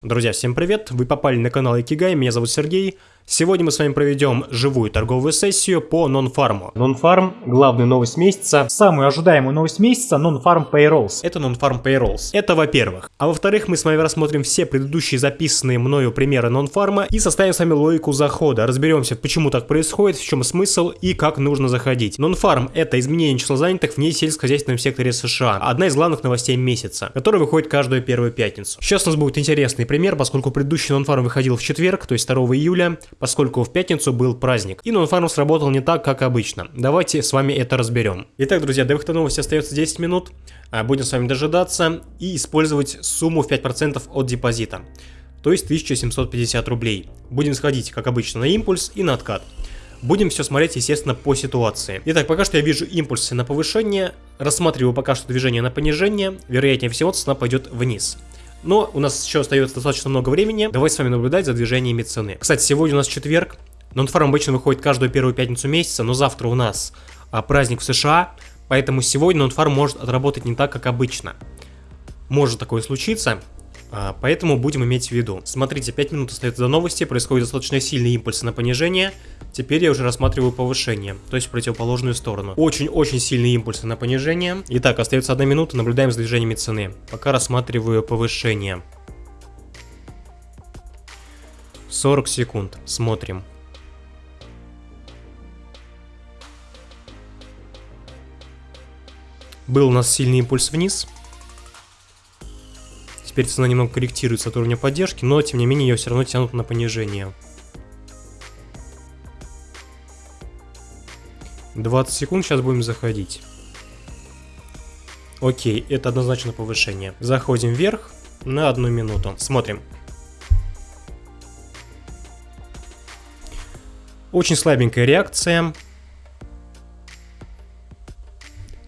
Друзья, всем привет! Вы попали на канал Икигай, меня зовут Сергей. Сегодня мы с вами проведем живую торговую сессию по нон-фарму. Нон-фарм – главная новость месяца. Самую ожидаемую новость месяца – нон-фарм Payrolls. Это нон-фарм Payrolls. Это во-первых. А во-вторых, мы с вами рассмотрим все предыдущие записанные мною примеры нон-фарма и составим с вами логику захода. Разберемся, почему так происходит, в чем смысл и как нужно заходить. Нон-фарм – это изменение числа занятых в несельскохозяйственном секторе США. Одна из главных новостей месяца, которая выходит каждую первую пятницу. Сейчас у нас будет интересный пример, поскольку предыдущий нон-фарм выходил в четверг, то есть 2 июля поскольку в пятницу был праздник. И нонфарм сработал не так, как обычно. Давайте с вами это разберем. Итак, друзья, до выхода новости остается 10 минут. А, будем с вами дожидаться и использовать сумму в 5% от депозита. То есть 1750 рублей. Будем сходить, как обычно, на импульс и на откат. Будем все смотреть, естественно, по ситуации. Итак, пока что я вижу импульсы на повышение, рассматриваю пока что движение на понижение, вероятнее всего цена пойдет вниз. Но у нас еще остается достаточно много времени. Давайте с вами наблюдать за движениями цены. Кстати, сегодня у нас четверг. Нонфарм обычно выходит каждую первую пятницу месяца, но завтра у нас а, праздник в США, поэтому сегодня нонфарм может отработать не так, как обычно. Может такое случиться, поэтому будем иметь в виду. Смотрите, 5 минут остается до новости, происходит достаточно сильный импульс на понижение. Теперь я уже рассматриваю повышение, то есть противоположную сторону. Очень-очень сильный импульс на понижение. Итак, остается одна минута, наблюдаем за движениями цены. Пока рассматриваю повышение. 40 секунд, смотрим. Был у нас сильный импульс вниз. Теперь цена немного корректируется от уровня поддержки, но тем не менее ее все равно тянут на понижение. 20 секунд, сейчас будем заходить. Окей, это однозначно повышение. Заходим вверх на одну минуту. Смотрим. Очень слабенькая реакция.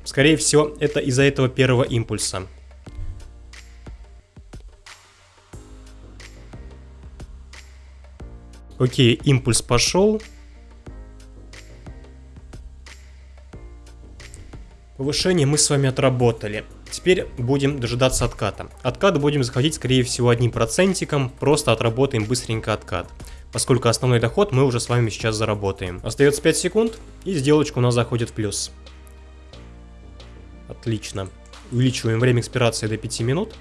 Скорее всего, это из-за этого первого импульса. Окей, импульс пошел. Повышение мы с вами отработали. Теперь будем дожидаться отката. Откат будем заходить, скорее всего, одним процентиком. Просто отработаем быстренько откат. Поскольку основной доход мы уже с вами сейчас заработаем. Остается 5 секунд, и сделочка у нас заходит в плюс. Отлично. Увеличиваем время экспирации до 5 минут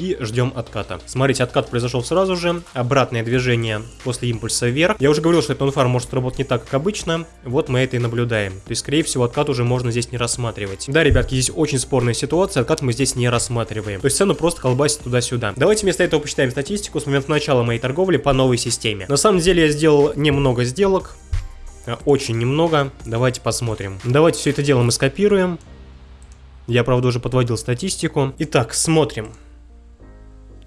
и ждем отката. Смотрите, откат произошел сразу же, обратное движение после импульса вверх. Я уже говорил, что этот нонфарм может работать не так, как обычно, вот мы это и наблюдаем. То есть, скорее всего, откат уже можно здесь не рассматривать. Да, ребятки, здесь очень спорная ситуация, откат мы здесь не рассматриваем. То есть цену просто колбасит туда-сюда. Давайте вместо этого посчитаем статистику с момента начала моей торговли по новой системе. На самом деле я сделал немного сделок, а, очень немного. Давайте посмотрим. Давайте все это дело мы скопируем. Я, правда, уже подводил статистику. Итак, смотрим.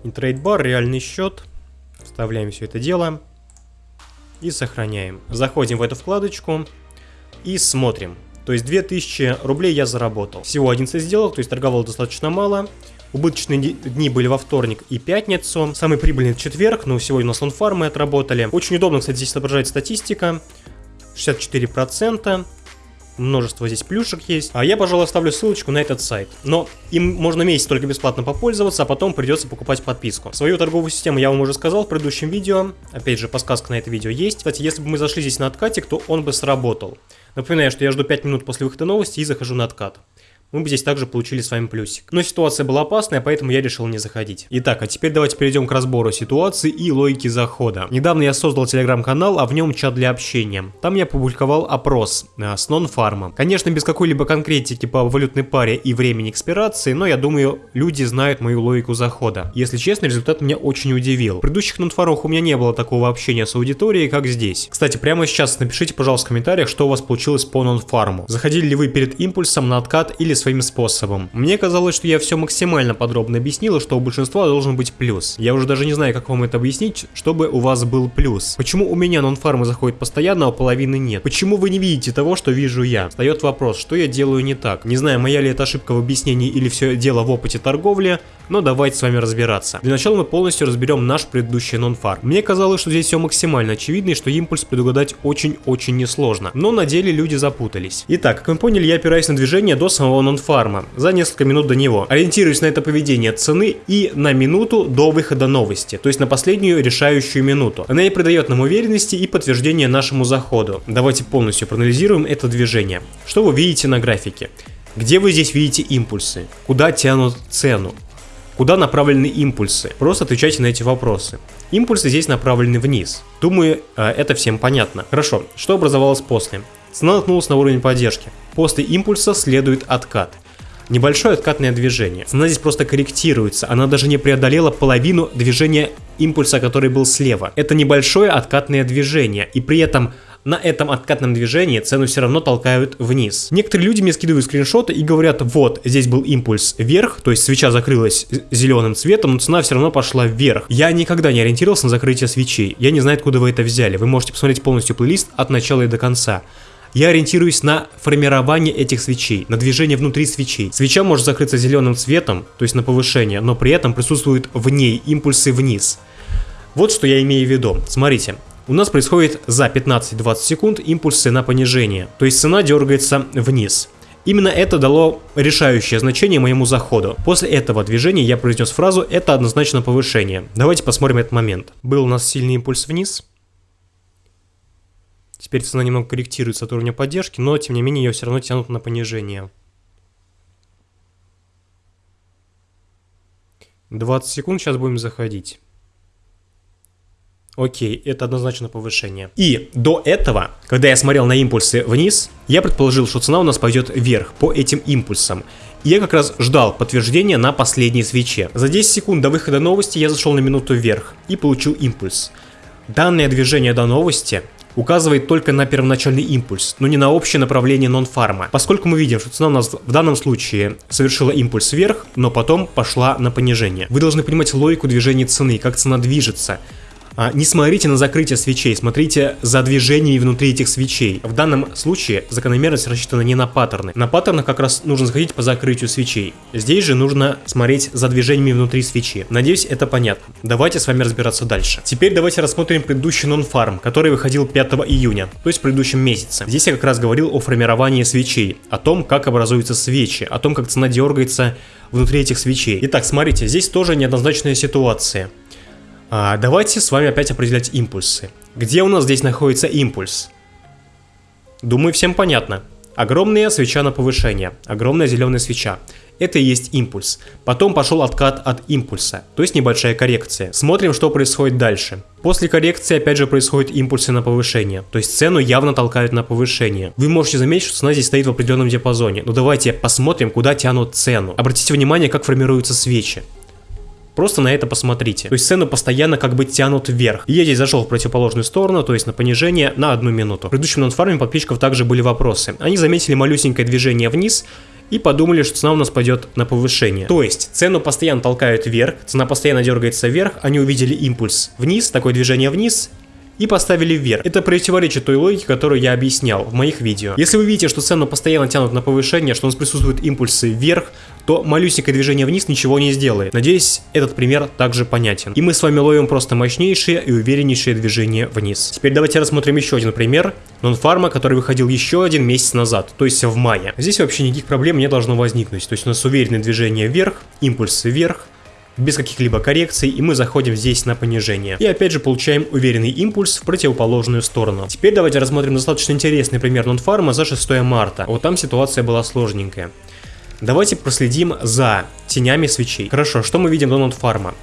Интрейдбар, реальный счет. Вставляем все это дело. И сохраняем. Заходим в эту вкладочку. И смотрим. То есть 2000 рублей я заработал. Всего 11 сделок, то есть торговал достаточно мало. Убыточные дни были во вторник и пятницу. Самый прибыльный четверг, но сегодня у нас лонфармы отработали. Очень удобно, кстати, здесь отображает статистика. 64% множество здесь плюшек есть. А я, пожалуй, оставлю ссылочку на этот сайт. Но им можно месяц только бесплатно попользоваться, а потом придется покупать подписку. Свою торговую систему я вам уже сказал в предыдущем видео. Опять же, подсказка на это видео есть. Кстати, если бы мы зашли здесь на откатик, то он бы сработал. Напоминаю, что я жду 5 минут после выхода новости и захожу на откат мы бы здесь также получили с вами плюсик. Но ситуация была опасная, поэтому я решил не заходить. Итак, а теперь давайте перейдем к разбору ситуации и логики захода. Недавно я создал телеграм-канал, а в нем чат для общения. Там я публиковал опрос э, с нон-фармом. Конечно, без какой-либо конкретики по валютной паре и времени экспирации, но я думаю, люди знают мою логику захода. Если честно, результат меня очень удивил. В предыдущих нон-фармах у меня не было такого общения с аудиторией, как здесь. Кстати, прямо сейчас напишите, пожалуйста, в комментариях, что у вас получилось по нон-фарму. Заходили ли вы перед импульсом на откат или своим способом. Мне казалось, что я все максимально подробно объяснила, что у большинства должен быть плюс. Я уже даже не знаю, как вам это объяснить, чтобы у вас был плюс. Почему у меня нон-фармы заходят постоянно, а у половины нет? Почему вы не видите того, что вижу я? Встает вопрос, что я делаю не так? Не знаю, моя ли это ошибка в объяснении или все дело в опыте торговли, но давайте с вами разбираться. Для начала мы полностью разберем наш предыдущий нон-фарм. Мне казалось, что здесь все максимально очевидно и что импульс предугадать очень-очень несложно, но на деле люди запутались. Итак, как вы поняли, я опираюсь на движение до самого нон нонфарма за несколько минут до него. Ориентируясь на это поведение цены и на минуту до выхода новости, то есть на последнюю решающую минуту. Она и придает нам уверенности и подтверждение нашему заходу. Давайте полностью проанализируем это движение. Что вы видите на графике? Где вы здесь видите импульсы? Куда тянут цену? Куда направлены импульсы? Просто отвечайте на эти вопросы. Импульсы здесь направлены вниз. Думаю, э, это всем понятно. Хорошо, что образовалось после? Цена наткнулась на уровень поддержки. После импульса следует откат. Небольшое откатное движение. Цена здесь просто корректируется, она даже не преодолела половину движения импульса, который был слева. Это небольшое откатное движение, и при этом на этом откатном движении цену все равно толкают вниз. Некоторые люди мне скидывают скриншоты и говорят, вот, здесь был импульс вверх, то есть свеча закрылась зеленым цветом, но цена все равно пошла вверх. Я никогда не ориентировался на закрытие свечей, я не знаю, откуда вы это взяли. Вы можете посмотреть полностью плейлист от начала и до конца. Я ориентируюсь на формирование этих свечей, на движение внутри свечей. Свеча может закрыться зеленым цветом, то есть на повышение, но при этом присутствуют в ней импульсы вниз. Вот что я имею в виду. Смотрите, у нас происходит за 15-20 секунд импульсы на понижение, то есть цена дергается вниз. Именно это дало решающее значение моему заходу. После этого движения я произнес фразу «это однозначно повышение». Давайте посмотрим этот момент. Был у нас сильный импульс вниз. Теперь цена немного корректируется от уровня поддержки, но тем не менее ее все равно тянут на понижение. 20 секунд, сейчас будем заходить. Окей, это однозначно повышение. И до этого, когда я смотрел на импульсы вниз, я предположил, что цена у нас пойдет вверх по этим импульсам. Я как раз ждал подтверждения на последней свече. За 10 секунд до выхода новости я зашел на минуту вверх и получил импульс. Данное движение до новости указывает только на первоначальный импульс, но не на общее направление нон-фарма. Поскольку мы видим, что цена у нас в данном случае совершила импульс вверх, но потом пошла на понижение. Вы должны понимать логику движения цены, как цена движется. А, не смотрите на закрытие свечей, смотрите за движениями внутри этих свечей. В данном случае закономерность рассчитана не на паттерны. На паттернах как раз нужно заходить по закрытию свечей. Здесь же нужно смотреть за движениями внутри свечи. Надеюсь, это понятно. Давайте с вами разбираться дальше. Теперь давайте рассмотрим предыдущий нон-фарм, который выходил 5 июня, то есть в предыдущем месяце. Здесь я как раз говорил о формировании свечей, о том, как образуются свечи, о том, как цена дергается внутри этих свечей. Итак, смотрите, здесь тоже неоднозначная ситуация. А, давайте с вами опять определять импульсы. Где у нас здесь находится импульс? Думаю, всем понятно. Огромная свеча на повышение, огромная зеленая свеча. Это и есть импульс. Потом пошел откат от импульса, то есть небольшая коррекция. Смотрим, что происходит дальше. После коррекции опять же происходят импульсы на повышение, то есть цену явно толкают на повышение. Вы можете заметить, что цена здесь стоит в определенном диапазоне. Но давайте посмотрим, куда тянут цену. Обратите внимание, как формируются свечи. Просто на это посмотрите. То есть цену постоянно как бы тянут вверх. И я здесь зашел в противоположную сторону, то есть на понижение на одну минуту. В предыдущем нонфарме подписчиков также были вопросы. Они заметили малюсенькое движение вниз, и подумали, что цена у нас пойдет на повышение. То есть цену постоянно толкают вверх, цена постоянно дергается вверх, они увидели импульс вниз, такое движение вниз, и поставили вверх. Это противоречит той логике, которую я объяснял в моих видео. Если вы видите, что цену постоянно тянут на повышение, что у нас присутствуют импульсы вверх, то малюсенькое движение вниз ничего не сделает. Надеюсь, этот пример также понятен. И мы с вами ловим просто мощнейшие и увереннейшие движения вниз. Теперь давайте рассмотрим еще один пример. Нонфарма, который выходил еще один месяц назад, то есть в мае. Здесь вообще никаких проблем не должно возникнуть. То есть у нас уверенное движение вверх, импульсы вверх, без каких-либо коррекций, и мы заходим здесь на понижение. И опять же получаем уверенный импульс в противоположную сторону. Теперь давайте рассмотрим достаточно интересный пример нонфарма за 6 марта. Вот там ситуация была сложненькая. Давайте проследим за тенями свечей. Хорошо, что мы видим до нонфарма?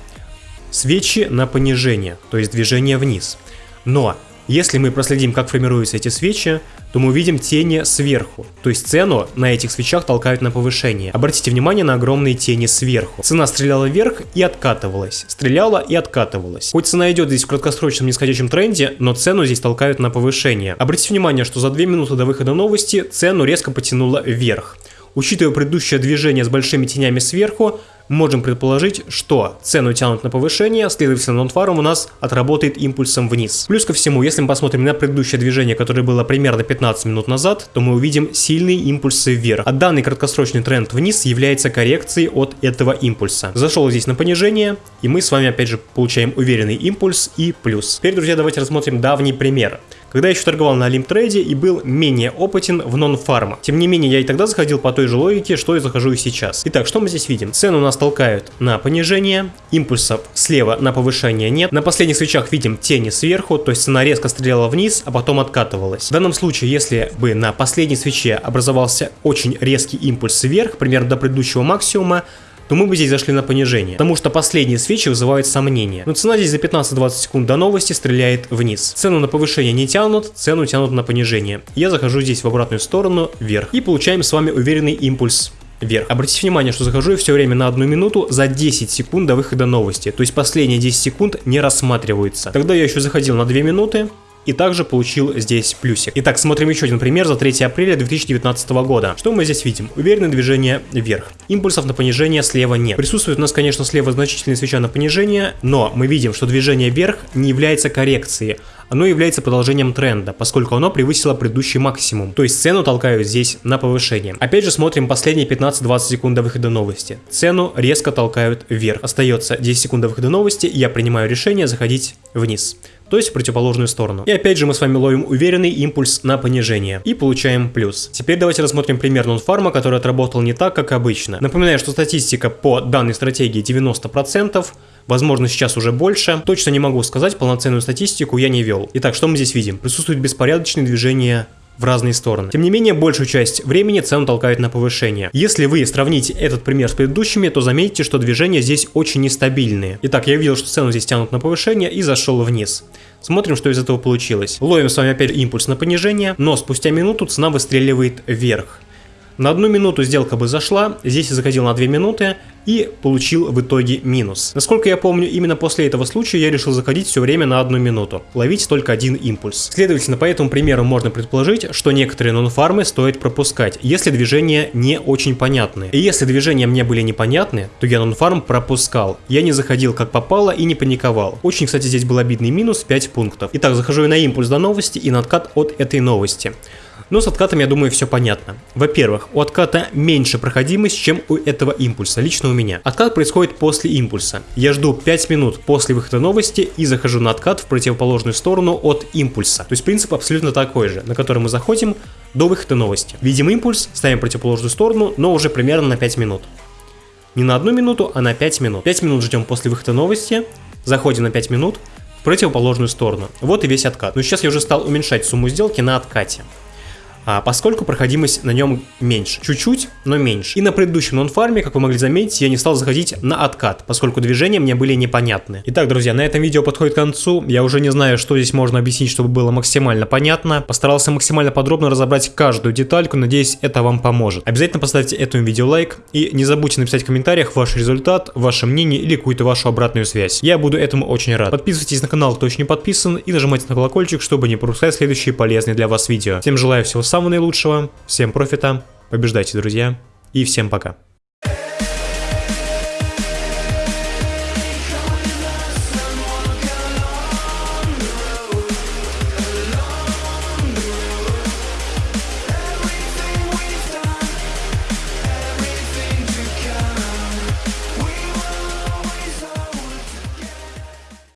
Свечи на понижение, то есть движение вниз. Но если мы проследим, как формируются эти свечи, то мы увидим тени сверху, то есть цену на этих свечах толкают на повышение. Обратите внимание на огромные тени сверху. Цена стреляла вверх и откатывалась, стреляла и откатывалась. Хоть цена идет здесь в краткосрочном нисходящем тренде, но цену здесь толкают на повышение. Обратите внимание, что за 2 минуты до выхода новости цену резко потянуло вверх. Учитывая предыдущее движение с большими тенями сверху, можем предположить, что цену тянут на повышение, следовательно, нонфарм у нас отработает импульсом вниз. Плюс ко всему, если мы посмотрим на предыдущее движение, которое было примерно 15 минут назад, то мы увидим сильные импульсы вверх. А данный краткосрочный тренд вниз является коррекцией от этого импульса. Зашел здесь на понижение, и мы с вами опять же получаем уверенный импульс и плюс. Теперь, друзья, давайте рассмотрим давний пример когда я еще торговал на Олимтрейде и был менее опытен в нон-фарма. Тем не менее, я и тогда заходил по той же логике, что и захожу и сейчас. Итак, что мы здесь видим? Цены у нас толкают на понижение, импульсов слева на повышение нет. На последних свечах видим тени сверху, то есть цена резко стреляла вниз, а потом откатывалась. В данном случае, если бы на последней свече образовался очень резкий импульс вверх, примерно до предыдущего максимума, то мы бы здесь зашли на понижение. Потому что последние свечи вызывают сомнения. Но цена здесь за 15-20 секунд до новости стреляет вниз. Цену на повышение не тянут, цену тянут на понижение. Я захожу здесь в обратную сторону, вверх. И получаем с вами уверенный импульс вверх. Обратите внимание, что захожу я все время на одну минуту за 10 секунд до выхода новости. То есть последние 10 секунд не рассматриваются. Тогда я еще заходил на 2 минуты, и также получил здесь плюсик. Итак, смотрим еще один пример за 3 апреля 2019 года. Что мы здесь видим? Уверенное движение вверх. Импульсов на понижение слева нет. Присутствует у нас, конечно, слева значительная свеча на понижение, но мы видим, что движение вверх не является коррекцией, оно является продолжением тренда, поскольку оно превысило предыдущий максимум. То есть цену толкают здесь на повышение. Опять же смотрим последние 15-20 секунд до выхода новости. Цену резко толкают вверх. Остается 10 секунд до выхода новости, я принимаю решение заходить вниз то есть в противоположную сторону. И опять же мы с вами ловим уверенный импульс на понижение и получаем плюс. Теперь давайте рассмотрим пример нонфарма, который отработал не так, как обычно. Напоминаю, что статистика по данной стратегии 90%, возможно сейчас уже больше. Точно не могу сказать, полноценную статистику я не вел. Итак, что мы здесь видим? Присутствует беспорядочное движение в разные стороны. Тем не менее, большую часть времени цену толкают на повышение. Если вы сравните этот пример с предыдущими, то заметите, что движения здесь очень нестабильные. Итак, я видел, что цену здесь тянут на повышение и зашел вниз. Смотрим, что из этого получилось. Ловим с вами опять импульс на понижение, но спустя минуту цена выстреливает вверх. На одну минуту сделка бы зашла, здесь я заходил на 2 минуты и получил в итоге минус. Насколько я помню, именно после этого случая я решил заходить все время на одну минуту, ловить только один импульс. Следовательно, по этому примеру можно предположить, что некоторые нон-фармы стоит пропускать, если движения не очень понятны. И если движения мне были непонятны, то я нон-фарм пропускал. Я не заходил как попало и не паниковал. Очень, кстати, здесь был обидный минус 5 пунктов. Итак, захожу я на импульс до новости и на откат от этой новости. Но с откатом, я думаю, все понятно. Во-первых, у отката меньше проходимость, чем у этого импульса, лично у меня. Откат происходит после импульса. Я жду 5 минут после выхода новости и захожу на откат в противоположную сторону от импульса. То есть принцип абсолютно такой же, на который мы заходим до выхода новости. Видим импульс, ставим противоположную сторону, но уже примерно на 5 минут. Не на одну минуту, а на 5 минут. 5 минут ждем после выхода новости, заходим на 5 минут в противоположную сторону. Вот и весь откат. Но сейчас я уже стал уменьшать сумму сделки на откате а, поскольку проходимость на нем меньше. Чуть-чуть, но меньше. И на предыдущем нон-фарме, как вы могли заметить, я не стал заходить на откат, поскольку движения мне были непонятны. Итак, друзья, на этом видео подходит к концу. Я уже не знаю, что здесь можно объяснить, чтобы было максимально понятно. Постарался максимально подробно разобрать каждую детальку, надеюсь, это вам поможет. Обязательно поставьте этому видео лайк и не забудьте написать в комментариях ваш результат, ваше мнение или какую-то вашу обратную связь. Я буду этому очень рад. Подписывайтесь на канал, кто еще не подписан, и нажимайте на колокольчик, чтобы не пропускать следующие полезные для вас видео. Всем желаю всего самого наилучшего, всем профита, побеждайте, друзья, и всем пока.